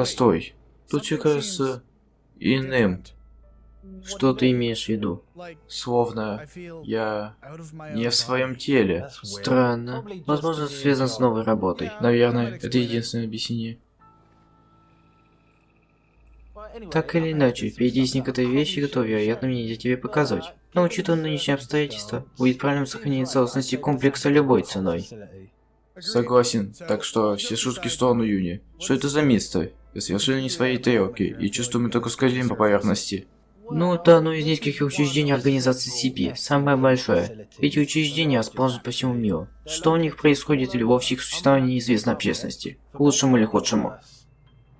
Постой. Тут все кажется иным. Что ты имеешь в виду? Словно я не в своем теле. Странно. Возможно, это связано с новой работой. Наверное, это единственное объяснение. Так или иначе, впереди некоторые вещи, которые, вероятно, мне нельзя тебе показывать. Но учитывая нынешние обстоятельства, будет правильно сохранение целостности комплекса любой ценой. Согласен, так что все шутки в сторону Юни. Что это за место? Я совершенно не своей тарелки, и чувствую, мы только скользим по поверхности. Ну, это одно из нескольких учреждений организации CP, самое большое. Эти учреждения расположены по всему миру. Что у них происходит или вовсе их существование неизвестно общественности, к лучшему или худшему.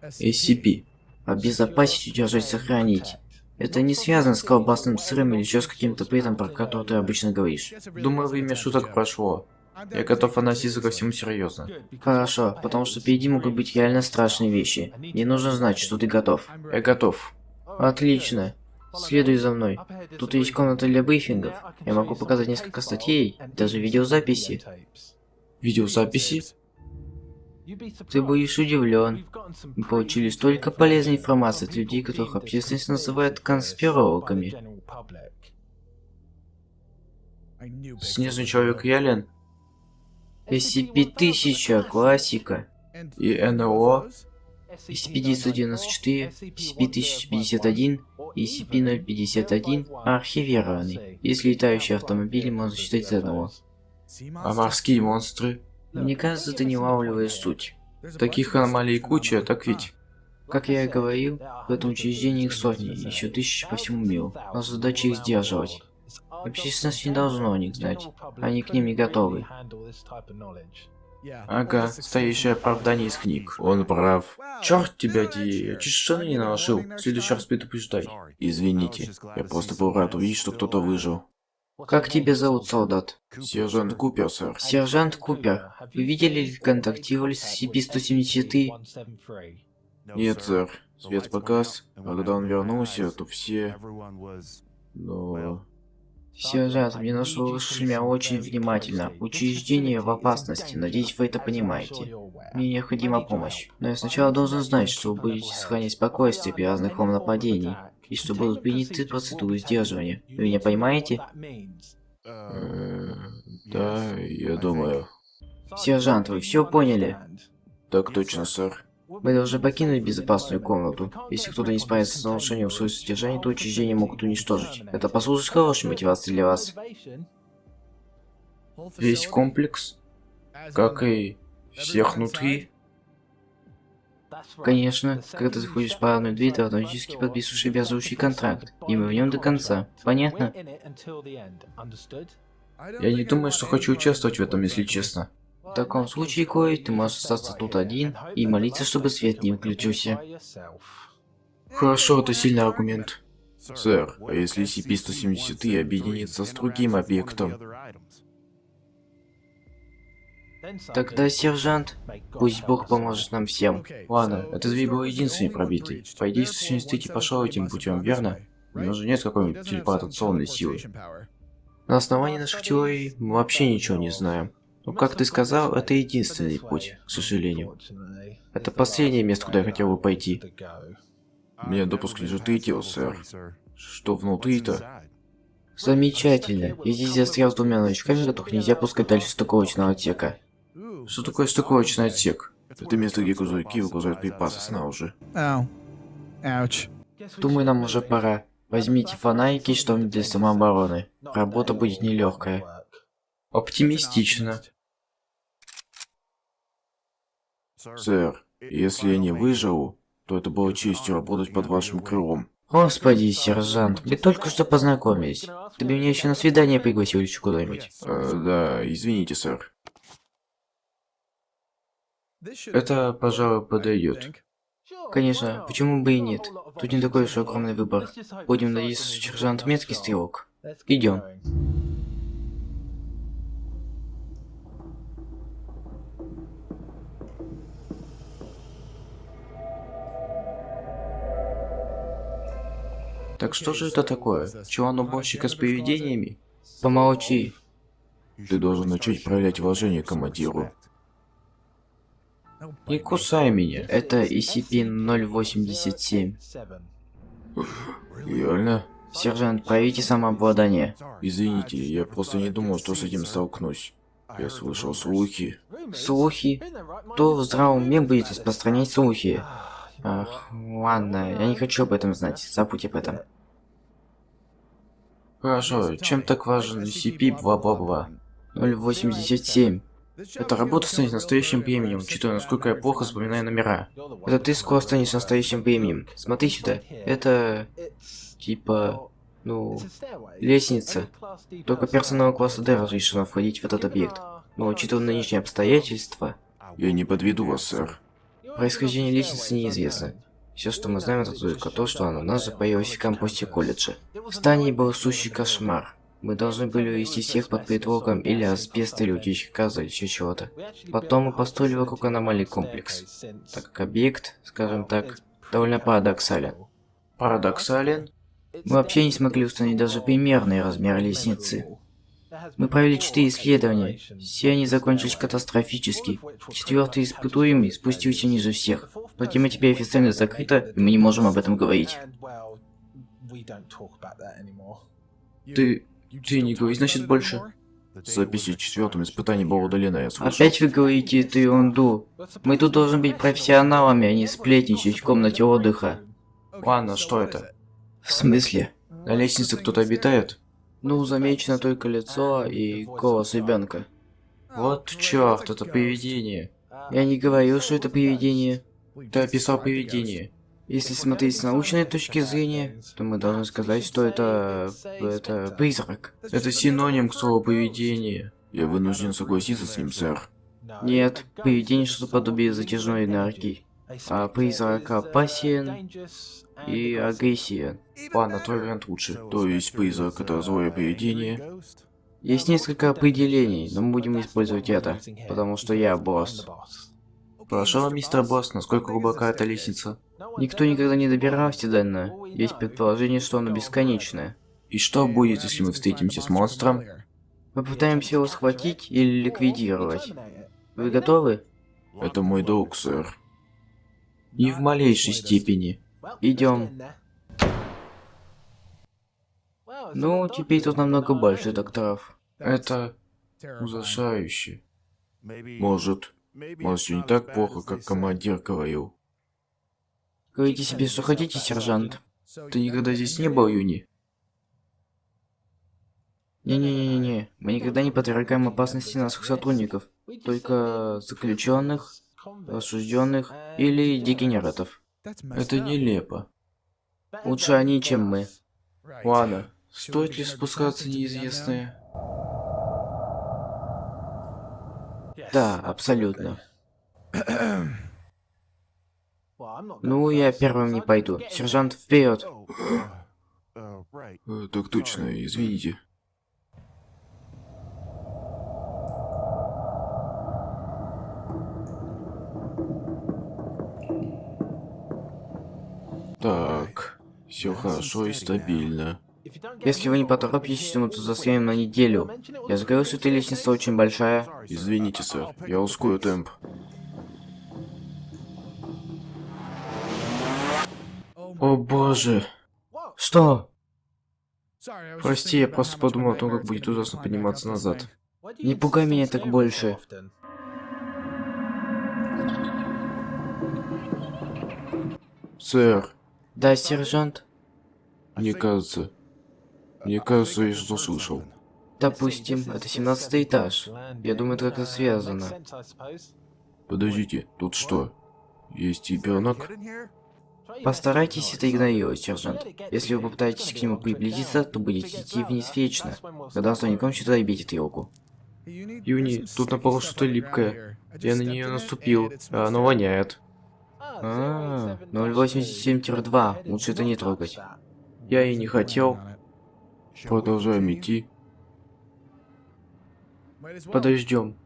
SCP. Обезопасить, удержать, сохранить. Это не связано с колбасным сыром или еще с каким-то бредом, про который ты обычно говоришь. Думаю, время шуток прошло. Я готов относиться ко всему серьезно. Хорошо, потому что впереди могут быть реально страшные вещи. Мне нужно знать, что ты готов. Я готов. Отлично. Следуй за мной. Тут есть комната для брифингов. Я могу показать несколько статей, даже видеозаписи. Видеозаписи? Ты будешь удивлен. Мы получили столько полезной информации от людей, которых общественность называет конспирологами. Снежный человек Ялен? SCP-1000, классика. И НЛО? SCP-994, SCP-1051 и SCP-051 архивированный. Если летающие автомобили можно считать за одного. А морские монстры? Мне кажется, ты не улавливаешь суть. Таких аномалий куча, так ведь? Как я и говорил, в этом учреждении их сотни, еще тысячи по всему миру. Наша задача их сдерживать. Общественность не должна о них знать. Они к ним не готовы. Ага, стоящее оправдание из книг. Он прав. Черт тебя, Ди, я чуть штаны не наложил. В следующий раз предупреждай. Извините, я просто был рад увидеть, что кто-то выжил. Как тебя зовут, солдат? Сержант Купер, сэр. Сержант Купер, вы видели или контактировали с SCP-173? Нет, сэр. Свет погас, а когда он вернулся, то все... Но... Сержант, мне нужно слушать меня очень внимательно. Учреждение в опасности, надеюсь, вы это понимаете. Мне необходима помощь. Но я сначала должен знать, что вы будете сохранять спокойствие при разных вам нападений, и что будут приняты процедуры сдерживания. Вы меня понимаете? Э, да, я думаю. Сержант, вы все поняли? Так точно, сэр. Вы должны покинуть безопасную комнату. Если кто-то не справится с нарушением своего содержания, то учреждение могут уничтожить. Это послужит хорошей мотивацией для вас. Весь комплекс, как и всех внутри. Конечно, когда ты заходишь в парадную дверь, ты автоматически подписываешь обязывающий контракт, и мы в нем до конца. Понятно? Я не думаю, что хочу участвовать в этом, если честно. В таком случае, Кой, ты можешь остаться тут один и молиться, чтобы свет не выключился. Хорошо, это сильный аргумент. Сэр, а если SCP-170 объединится с другим объектом? Тогда, сержант, пусть Бог поможет нам всем. Ладно, этот дверь был единственный пробитый. По идее, 173 пошел этим путем, верно? У него же нет какой-нибудь телепортационной силы. На основании наших теорий мы вообще ничего не знаем. Но, как ты сказал, это единственный путь, к сожалению. Это последнее место, куда я хотел бы пойти. Мне допуск лежит третьего, сэр. Что внутри-то? Замечательно. Я здесь застрял с двумя новичками, которых нельзя пускать дальше стыковочного отсека. Что такое стыковочный отсек? Это место, где грузовики выгружают припасы снаружи. Думаю, нам уже пора. Возьмите фонарики и что-нибудь для самообороны. Работа будет нелегкая. Оптимистично. Сэр, если я не выживу, то это было честью работать под вашим крылом. Господи, сержант, мы только что познакомились. Ты бы меня еще на свидание пригласил еще куда-нибудь? Э, да, извините, сэр. Это, пожалуй, подойдет. Конечно, почему бы и нет? Тут не такой уж огромный выбор. Будем надеяться, что сержант меткий стрелок. Идем. Так что же это такое? Чулан-уборщика с привидениями? Помолчи. Ты должен начать проявлять уважение к командиру. Не кусай меня. Это SCP-087. Реально? Сержант, проявите самообладание. Извините, я просто не думал, что с этим столкнусь. Я слышал слухи. Слухи? Кто в здравом уме будет распространять слухи? Ах, ладно, я не хочу об этом знать. Забудь об этом. Хорошо, чем так важен SCP бла-бла-бла? 087. Эта работа станет настоящим временем, учитывая, насколько я плохо запоминаю номера. Это ты скоро станешь настоящим временем. Смотри сюда. Это... Типа... Ну... Лестница. Только персонал класса D разрешено входить в этот объект. Но учитывая нынешние обстоятельства... Я не подведу вас, сэр. Происхождение лестницы неизвестно. Все, что мы знаем, это только то, что она у нас появилась в кампусе колледжа. В здании был сущий кошмар. Мы должны были увести всех под предлогом или асбест, или утечки газа, или еще чего-то. Потом мы построили вокруг аномалий комплекс. Так как объект, скажем так, довольно парадоксален. Парадоксален? Мы вообще не смогли установить даже примерный размер лестницы. Мы провели четыре исследования. Все они закончились катастрофически. Четвертый испытуемый спустился ниже всех. Но тема теперь официально закрыта, и мы не можем об этом говорить. Ты... ты не говори, значит, больше? Записи четвертом испытании была удалена, я слышал. Опять вы говорите эту ерунду. Мы тут должны быть профессионалами, а не сплетничать в комнате отдыха. Ладно, что это? В смысле? На лестнице кто-то обитает? Ну, замечено только лицо и голос ребенка. Вот черт, это привидение. Я не говорил, что это привидение. Ты описал привидение. Если смотреть с научной точки зрения, то мы должны сказать, что это... это призрак. Это синоним к слову привидение. Я вынужден согласиться с ним, сэр. Нет, привидение что-то подобие затяжной энергии. А призрак опасен и агрессия. Ладно, твой вариант лучше. То есть призрак это злое привидение. Есть несколько определений, но мы будем использовать это, потому что я босс. Хорошо, мистер босс, насколько глубока эта лестница? Никто никогда не добирался до нее. Есть предположение, что она бесконечная. И что будет, если мы встретимся с монстром? Мы пытаемся его схватить или ликвидировать. Вы готовы? Это мой долг, сэр. Ни в малейшей степени. Идем. Ну, теперь тут намного больше докторов. Это ужасающе. Может, может, все не так плохо, как командир говорил. Говорите себе, что хотите, сержант. Ты никогда здесь не был, Юни? Не-не-не-не, мы никогда не подвергаем опасности наших сотрудников, только заключенных, осужденных или дегенератов. Это нелепо. Лучше они, чем мы. Ладно, стоит ли спускаться неизвестное? Да, абсолютно. Ну, я первым не пойду. Сержант, вперед! Э, Так точно, извините. Все хорошо и стабильно. Если вы не поторопитесь, мы тут застрянем на неделю. Я говорил, что эта лестница очень большая. Извините, сэр, я ускорю темп. О боже. Что? Прости, я просто подумал о том, как будет ужасно подниматься назад. Не пугай меня так больше. Сэр, Да, сержант? мне кажется... Мне кажется, я что слышал. Допустим, это 17 этаж. Я думаю, это как-то связано. Подождите, тут что? Есть ребенок? Постарайтесь это игнорировать, сержант. Если вы попытаетесь к нему приблизиться, то будете идти вниз вечно. Когда он кончится, обидит тревогу. Юни, тут на полу что-то липкое. Я на нее наступил, а оно воняет. А, 087-2. Лучше это не трогать. Я и не хотел. Продолжаем идти. Подождем.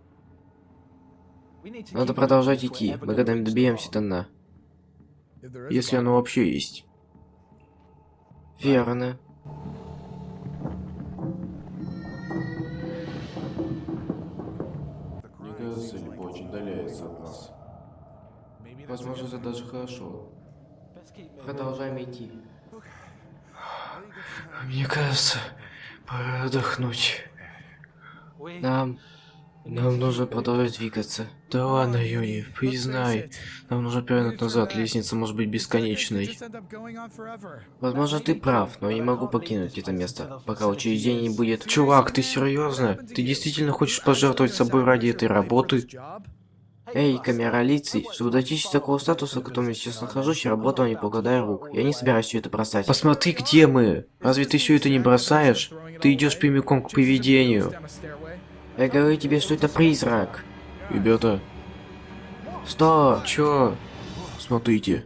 Надо продолжать идти. Мы когда-нибудь доберемся до дна. Если оно вообще есть. Верно. Мне кажется, Липа очень удаляется от нас. Возможно, это даже хорошо. Продолжаем идти. Мне кажется, пора отдохнуть. Нам... Нам нужно продолжать двигаться. Да ладно, Юни, признай. Нам нужно повернуть назад, лестница может быть бесконечной. Возможно, ты прав, но я не могу покинуть это место, пока учреждение не будет... Чувак, ты серьезно? Ты действительно хочешь пожертвовать собой ради этой работы? Эй, камера лицей, чтобы достичь такого статуса, в котором я сейчас нахожусь, я работал не покладая рук. Я не собираюсь все это бросать. Посмотри, где мы! Разве ты все это не бросаешь? Ты идешь прямиком к привидению. Я говорю тебе, что это призрак. Ребята, Что? Чё? смотрите.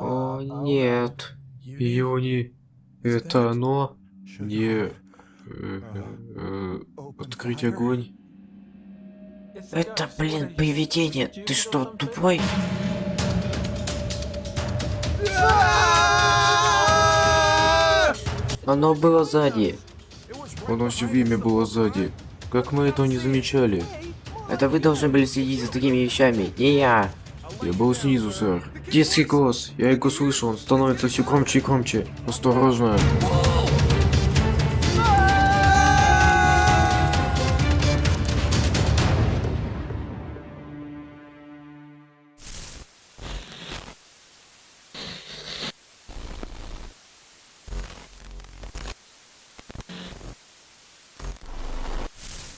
О, нет. Юни, это оно? Не... э, э, открыть огонь. Это, блин, привидение. Ты что, тупой? Оно было сзади. Оно все время было сзади. Как мы этого не замечали? Это вы должны были следить за такими вещами, не я. Я был снизу, сэр. Детский голос. Я его слышу, он становится все громче и громче. Осторожно.